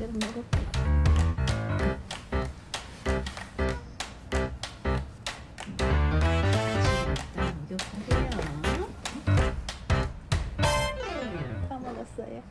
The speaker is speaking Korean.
제대로 먹을 거야. 다 먹었어요.